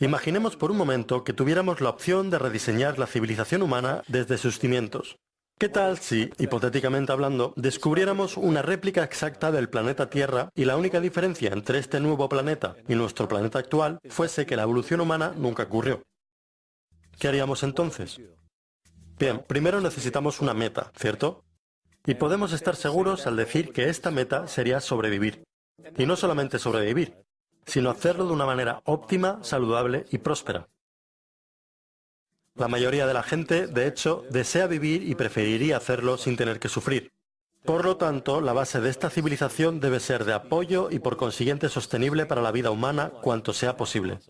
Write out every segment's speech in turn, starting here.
Imaginemos por un momento que tuviéramos la opción de rediseñar la civilización humana desde sus cimientos. ¿Qué tal si, hipotéticamente hablando, descubriéramos una réplica exacta del planeta Tierra y la única diferencia entre este nuevo planeta y nuestro planeta actual fuese que la evolución humana nunca ocurrió? ¿Qué haríamos entonces? Bien, primero necesitamos una meta, ¿cierto? Y podemos estar seguros al decir que esta meta sería sobrevivir. Y no solamente sobrevivir, sino hacerlo de una manera óptima, saludable y próspera. La mayoría de la gente, de hecho, desea vivir y preferiría hacerlo sin tener que sufrir. Por lo tanto, la base de esta civilización debe ser de apoyo y por consiguiente sostenible para la vida humana cuanto sea posible,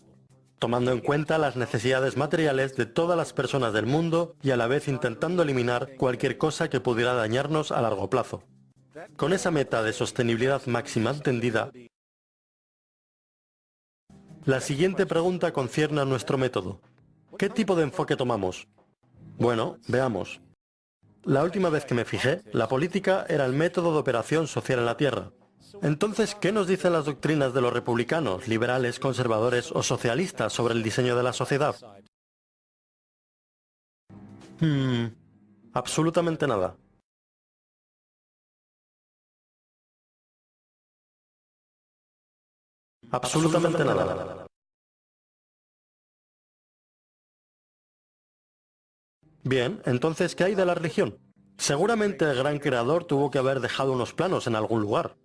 tomando en cuenta las necesidades materiales de todas las personas del mundo y a la vez intentando eliminar cualquier cosa que pudiera dañarnos a largo plazo. Con esa meta de sostenibilidad máxima entendida, la siguiente pregunta concierne a nuestro método. ¿Qué tipo de enfoque tomamos? Bueno, veamos. La última vez que me fijé, la política era el método de operación social en la Tierra. Entonces, ¿qué nos dicen las doctrinas de los republicanos, liberales, conservadores o socialistas sobre el diseño de la sociedad? Hmm, absolutamente nada. Absolutamente nada. Bien, entonces, ¿qué hay de la religión? Seguramente el gran creador tuvo que haber dejado unos planos en algún lugar.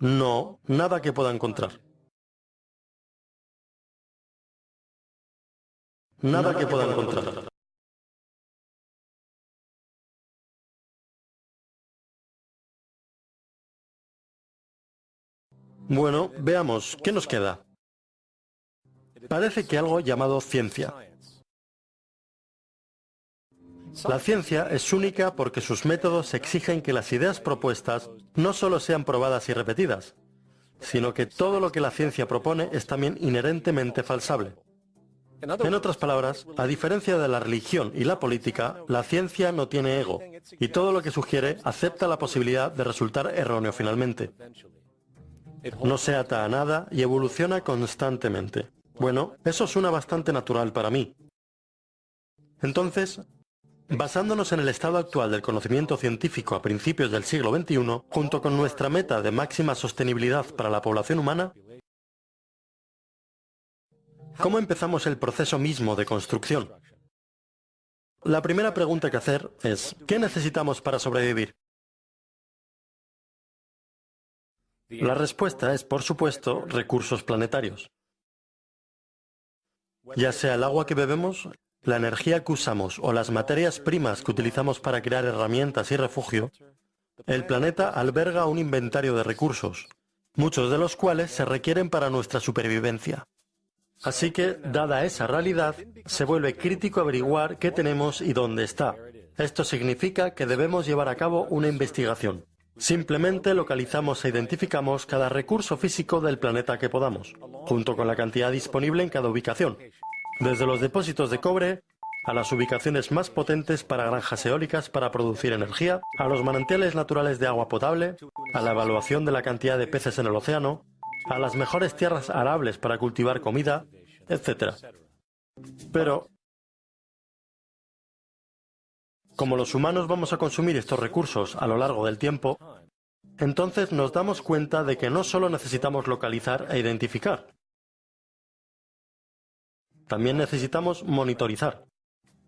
No, nada que pueda encontrar. Nada, que, pueda encontrar. Bueno, veamos, ¿qué nos queda? Parece que algo llamado ciencia. La ciencia es única porque sus métodos exigen que las ideas propuestas no solo sean probadas y repetidas, sino que todo lo que la ciencia propone es también inherentemente falsable. En otras palabras, a diferencia de la religión y la política, la ciencia no tiene ego, y todo lo que sugiere acepta la posibilidad de resultar erróneo finalmente. No se ata a nada y evoluciona constantemente. Bueno, eso suena bastante natural para mí. Entonces, basándonos en el estado actual del conocimiento científico a principios del siglo XXI, junto con nuestra meta de máxima sostenibilidad para la población humana, ¿cómo empezamos el proceso mismo de construcción? La primera pregunta que hacer es, ¿qué necesitamos para sobrevivir? La respuesta es, por supuesto, recursos planetarios. Ya sea el agua que bebemos, la energía que usamos o las materias primas que utilizamos para crear herramientas y refugio, el planeta alberga un inventario de recursos, muchos de los cuales se requieren para nuestra supervivencia. Así que, dada esa realidad, se vuelve crítico averiguar qué tenemos y dónde está. Esto significa que debemos llevar a cabo una investigación. Simplemente localizamos e identificamos cada recurso físico del planeta que podamos, junto con la cantidad disponible en cada ubicación, desde los depósitos de cobre a las ubicaciones más potentes para granjas eólicas para producir energía, a los manantiales naturales de agua potable, a la evaluación de la cantidad de peces en el océano, a las mejores tierras arables para cultivar comida, etc. Pero, como los humanos vamos a consumir estos recursos a lo largo del tiempo, entonces nos damos cuenta de que no solo necesitamos localizar e identificar, también necesitamos monitorizar.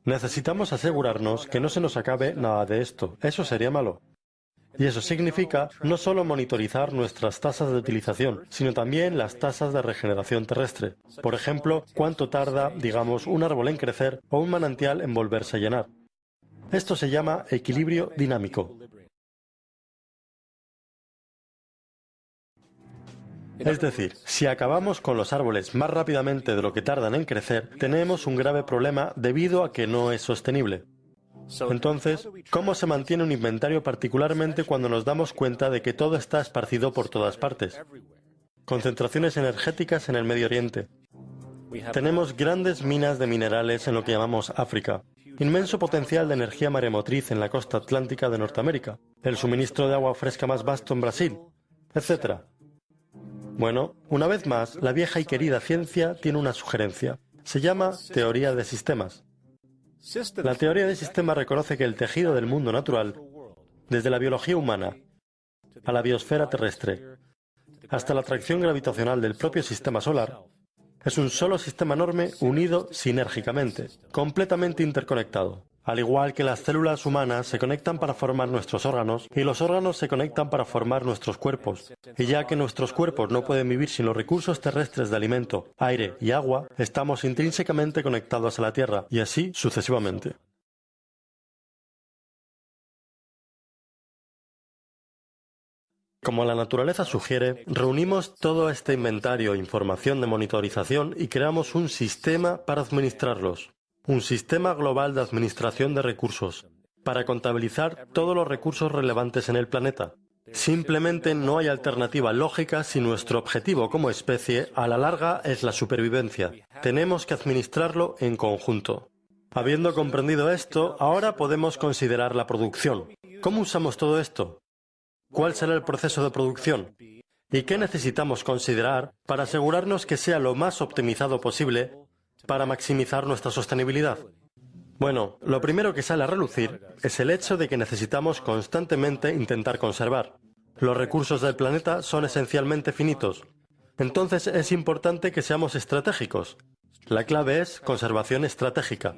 Necesitamos asegurarnos que no se nos acabe nada de esto. Eso sería malo. Y eso significa no solo monitorizar nuestras tasas de utilización, sino también las tasas de regeneración terrestre. Por ejemplo, cuánto tarda, digamos, un árbol en crecer o un manantial en volverse a llenar. Esto se llama equilibrio dinámico. Es decir, si acabamos con los árboles más rápidamente de lo que tardan en crecer, tenemos un grave problema debido a que no es sostenible. Entonces, ¿cómo se mantiene un inventario particularmente cuando nos damos cuenta de que todo está esparcido por todas partes? Concentraciones energéticas en el Medio Oriente. Tenemos grandes minas de minerales en lo que llamamos África, Inmenso potencial de energía maremotriz en la costa atlántica de Norteamérica, el suministro de agua fresca más vasto en Brasil, etc. Bueno, una vez más, la vieja y querida ciencia tiene una sugerencia. Se llama teoría de sistemas. La teoría de sistemas reconoce que el tejido del mundo natural, desde la biología humana a la biosfera terrestre, hasta la atracción gravitacional del propio sistema solar, es un solo sistema enorme unido sinérgicamente, completamente interconectado. Al igual que las células humanas se conectan para formar nuestros órganos y los órganos se conectan para formar nuestros cuerpos. Y ya que nuestros cuerpos no pueden vivir sin los recursos terrestres de alimento, aire y agua, estamos intrínsecamente conectados a la Tierra y así sucesivamente. Como la naturaleza sugiere, reunimos todo este inventario información de monitorización y creamos un sistema para administrarlos un sistema global de administración de recursos, para contabilizar todos los recursos relevantes en el planeta. Simplemente no hay alternativa lógica si nuestro objetivo como especie a la larga es la supervivencia. Tenemos que administrarlo en conjunto. Habiendo comprendido esto, ahora podemos considerar la producción. ¿Cómo usamos todo esto? ¿Cuál será el proceso de producción? ¿Y qué necesitamos considerar para asegurarnos que sea lo más optimizado posible para maximizar nuestra sostenibilidad? Bueno, lo primero que sale a relucir es el hecho de que necesitamos constantemente intentar conservar. Los recursos del planeta son esencialmente finitos. Entonces es importante que seamos estratégicos. La clave es conservación estratégica.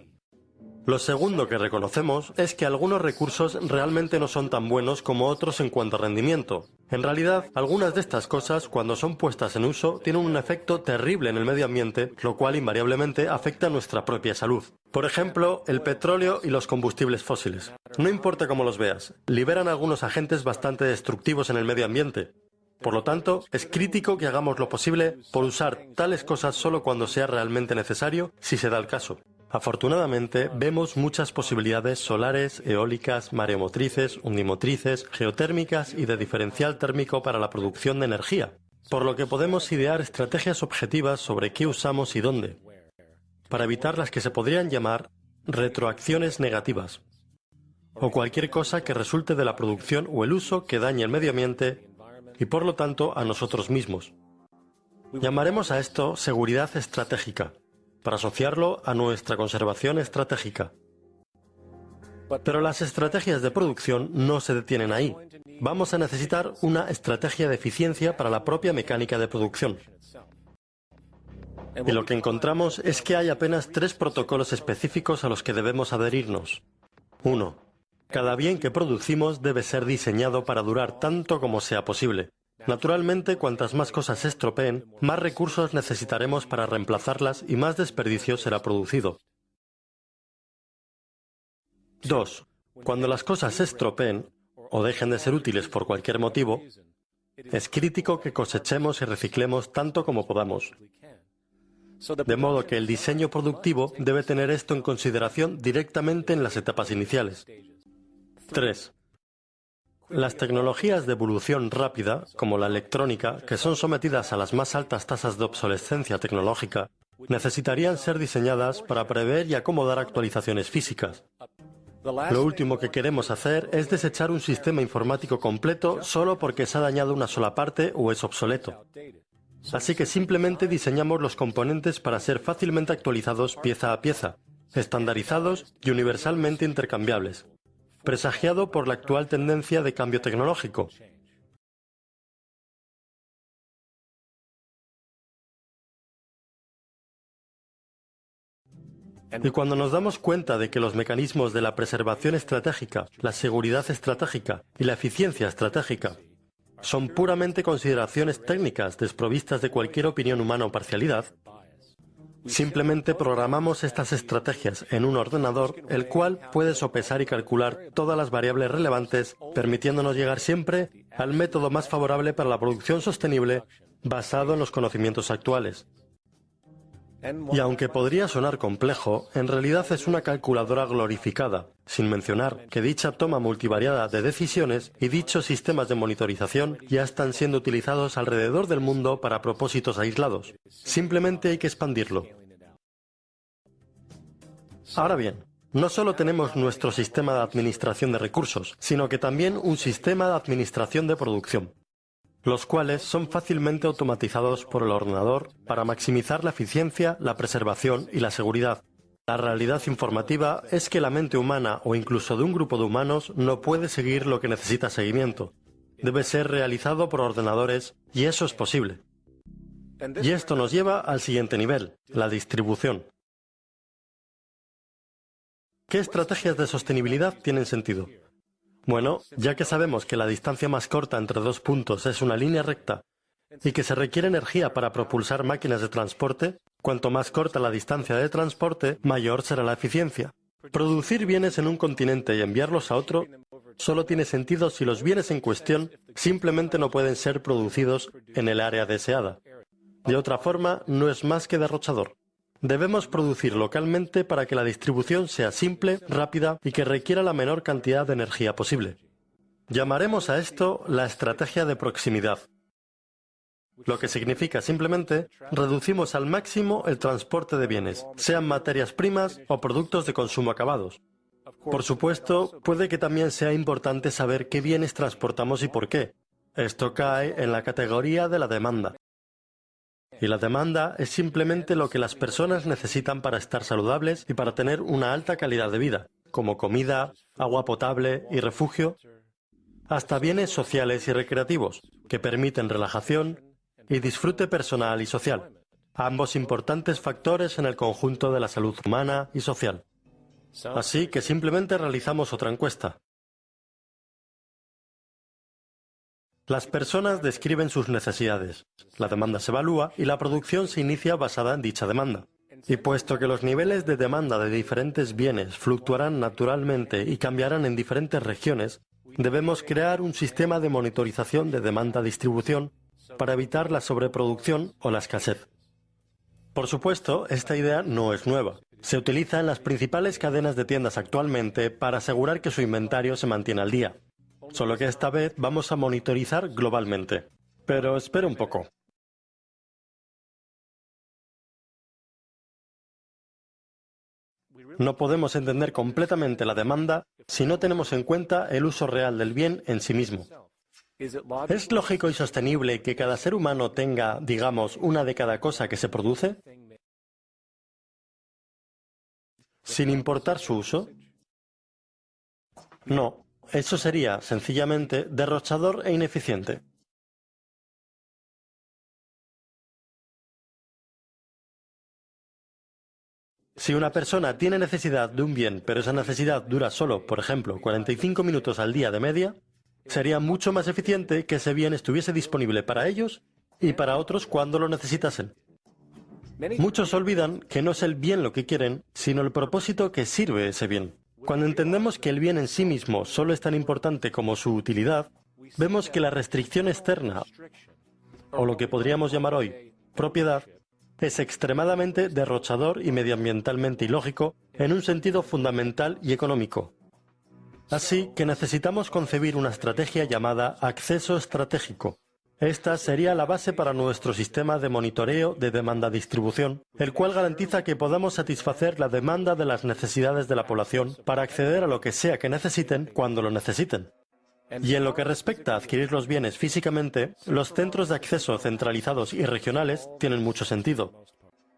Lo segundo que reconocemos es que algunos recursos realmente no son tan buenos como otros en cuanto a rendimiento. En realidad, algunas de estas cosas, cuando son puestas en uso, tienen un efecto terrible en el medio ambiente, lo cual invariablemente afecta nuestra propia salud. Por ejemplo, el petróleo y los combustibles fósiles. No importa cómo los veas, liberan algunos agentes bastante destructivos en el medio ambiente. Por lo tanto, es crítico que hagamos lo posible por usar tales cosas solo cuando sea realmente necesario, si se da el caso. Afortunadamente, vemos muchas posibilidades solares, eólicas, mareomotrices, undimotrices, geotérmicas y de diferencial térmico para la producción de energía, por lo que podemos idear estrategias objetivas sobre qué usamos y dónde, para evitar las que se podrían llamar retroacciones negativas, o cualquier cosa que resulte de la producción o el uso que dañe el medio ambiente y por lo tanto a nosotros mismos. Llamaremos a esto seguridad estratégica para asociarlo a nuestra conservación estratégica. Pero las estrategias de producción no se detienen ahí. Vamos a necesitar una estrategia de eficiencia para la propia mecánica de producción. Y lo que encontramos es que hay apenas tres protocolos específicos a los que debemos adherirnos. 1. Cada bien que producimos debe ser diseñado para durar tanto como sea posible. Naturalmente, cuantas más cosas se estropeen, más recursos necesitaremos para reemplazarlas y más desperdicio será producido. 2. Cuando las cosas se estropeen o dejen de ser útiles por cualquier motivo, es crítico que cosechemos y reciclemos tanto como podamos. De modo que el diseño productivo debe tener esto en consideración directamente en las etapas iniciales. 3. Las tecnologías de evolución rápida, como la electrónica, que son sometidas a las más altas tasas de obsolescencia tecnológica, necesitarían ser diseñadas para prever y acomodar actualizaciones físicas. Lo último que queremos hacer es desechar un sistema informático completo solo porque se ha dañado una sola parte o es obsoleto. Así que simplemente diseñamos los componentes para ser fácilmente actualizados pieza a pieza, estandarizados y universalmente intercambiables presagiado por la actual tendencia de cambio tecnológico. Y cuando nos damos cuenta de que los mecanismos de la preservación estratégica, la seguridad estratégica y la eficiencia estratégica son puramente consideraciones técnicas desprovistas de cualquier opinión humana o parcialidad, Simplemente programamos estas estrategias en un ordenador, el cual puede sopesar y calcular todas las variables relevantes, permitiéndonos llegar siempre al método más favorable para la producción sostenible basado en los conocimientos actuales. Y aunque podría sonar complejo, en realidad es una calculadora glorificada, sin mencionar que dicha toma multivariada de decisiones y dichos sistemas de monitorización ya están siendo utilizados alrededor del mundo para propósitos aislados. Simplemente hay que expandirlo. Ahora bien, no solo tenemos nuestro sistema de administración de recursos, sino que también un sistema de administración de producción. Los cuales son fácilmente automatizados por el ordenador para maximizar la eficiencia, la preservación y la seguridad. La realidad informativa es que la mente humana o incluso de un grupo de humanos no puede seguir lo que necesita seguimiento. Debe ser realizado por ordenadores y eso es posible. Y esto nos lleva al siguiente nivel, la distribución. ¿Qué estrategias de sostenibilidad tienen sentido? Bueno, ya que sabemos que la distancia más corta entre dos puntos es una línea recta y que se requiere energía para propulsar máquinas de transporte, cuanto más corta la distancia de transporte, mayor será la eficiencia. Producir bienes en un continente y enviarlos a otro solo tiene sentido si los bienes en cuestión simplemente no pueden ser producidos en el área deseada. De otra forma, no es más que derrochador. Debemos producir localmente para que la distribución sea simple, rápida y que requiera la menor cantidad de energía posible. Llamaremos a esto la estrategia de proximidad, lo que significa simplemente reducimos al máximo el transporte de bienes, sean materias primas o productos de consumo acabados. Por supuesto, puede que también sea importante saber qué bienes transportamos y por qué. Esto cae en la categoría de la demanda. Y la demanda es simplemente lo que las personas necesitan para estar saludables y para tener una alta calidad de vida, como comida, agua potable y refugio, hasta bienes sociales y recreativos, que permiten relajación y disfrute personal y social, ambos importantes factores en el conjunto de la salud humana y social. Así que simplemente realizamos otra encuesta. Las personas describen sus necesidades, la demanda se evalúa y la producción se inicia basada en dicha demanda. Y puesto que los niveles de demanda de diferentes bienes fluctuarán naturalmente y cambiarán en diferentes regiones, debemos crear un sistema de monitorización de demanda-distribución para evitar la sobreproducción o la escasez. Por supuesto, esta idea no es nueva. Se utiliza en las principales cadenas de tiendas actualmente para asegurar que su inventario se mantiene al día solo que esta vez vamos a monitorizar globalmente. Pero espera un poco. No podemos entender completamente la demanda si no tenemos en cuenta el uso real del bien en sí mismo. ¿Es lógico y sostenible que cada ser humano tenga, digamos, una de cada cosa que se produce? ¿Sin importar su uso? No, eso sería, sencillamente, derrochador e ineficiente. Si una persona tiene necesidad de un bien, pero esa necesidad dura solo, por ejemplo, 45 minutos al día de media, sería mucho más eficiente que ese bien estuviese disponible para ellos y para otros cuando lo necesitasen. Muchos olvidan que no es el bien lo que quieren, sino el propósito que sirve ese bien. Cuando entendemos que el bien en sí mismo solo es tan importante como su utilidad, vemos que la restricción externa, o lo que podríamos llamar hoy propiedad, es extremadamente derrochador y medioambientalmente ilógico en un sentido fundamental y económico. Así que necesitamos concebir una estrategia llamada acceso estratégico, esta sería la base para nuestro sistema de monitoreo de demanda-distribución, el cual garantiza que podamos satisfacer la demanda de las necesidades de la población para acceder a lo que sea que necesiten cuando lo necesiten. Y en lo que respecta a adquirir los bienes físicamente, los centros de acceso centralizados y regionales tienen mucho sentido,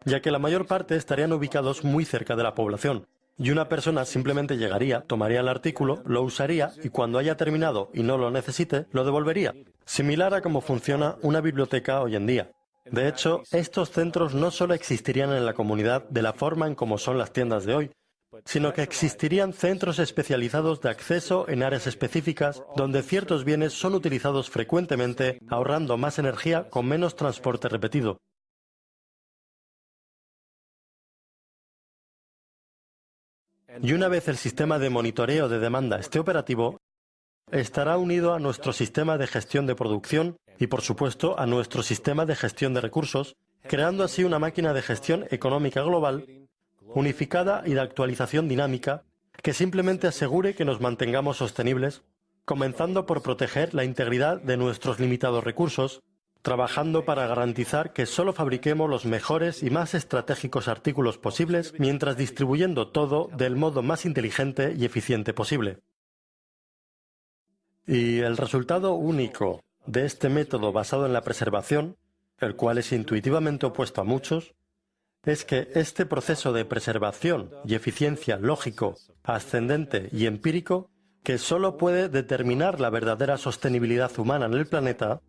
ya que la mayor parte estarían ubicados muy cerca de la población, y una persona simplemente llegaría, tomaría el artículo, lo usaría y cuando haya terminado y no lo necesite, lo devolvería. Similar a cómo funciona una biblioteca hoy en día. De hecho, estos centros no solo existirían en la comunidad de la forma en como son las tiendas de hoy, sino que existirían centros especializados de acceso en áreas específicas donde ciertos bienes son utilizados frecuentemente, ahorrando más energía con menos transporte repetido. Y una vez el sistema de monitoreo de demanda esté operativo, estará unido a nuestro sistema de gestión de producción y, por supuesto, a nuestro sistema de gestión de recursos, creando así una máquina de gestión económica global, unificada y de actualización dinámica, que simplemente asegure que nos mantengamos sostenibles, comenzando por proteger la integridad de nuestros limitados recursos, trabajando para garantizar que solo fabriquemos los mejores y más estratégicos artículos posibles mientras distribuyendo todo del modo más inteligente y eficiente posible. Y el resultado único, de este método basado en la preservación, el cual es intuitivamente opuesto a muchos, es que este proceso de preservación y eficiencia lógico, ascendente y empírico, que sólo puede determinar la verdadera sostenibilidad humana en el planeta,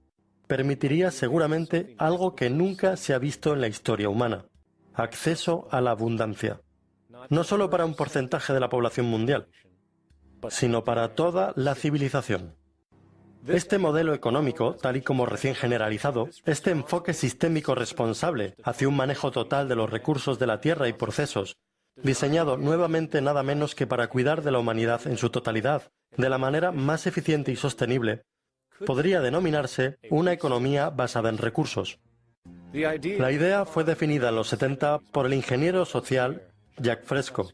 permitiría seguramente algo que nunca se ha visto en la historia humana, acceso a la abundancia, no solo para un porcentaje de la población mundial, sino para toda la civilización. Este modelo económico, tal y como recién generalizado, este enfoque sistémico responsable hacia un manejo total de los recursos de la Tierra y procesos, diseñado nuevamente nada menos que para cuidar de la humanidad en su totalidad, de la manera más eficiente y sostenible, podría denominarse una economía basada en recursos. La idea fue definida en los 70 por el ingeniero social Jack Fresco,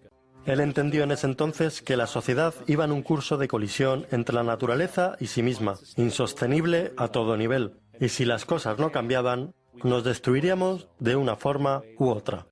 él entendió en ese entonces que la sociedad iba en un curso de colisión entre la naturaleza y sí misma, insostenible a todo nivel, y si las cosas no cambiaban, nos destruiríamos de una forma u otra.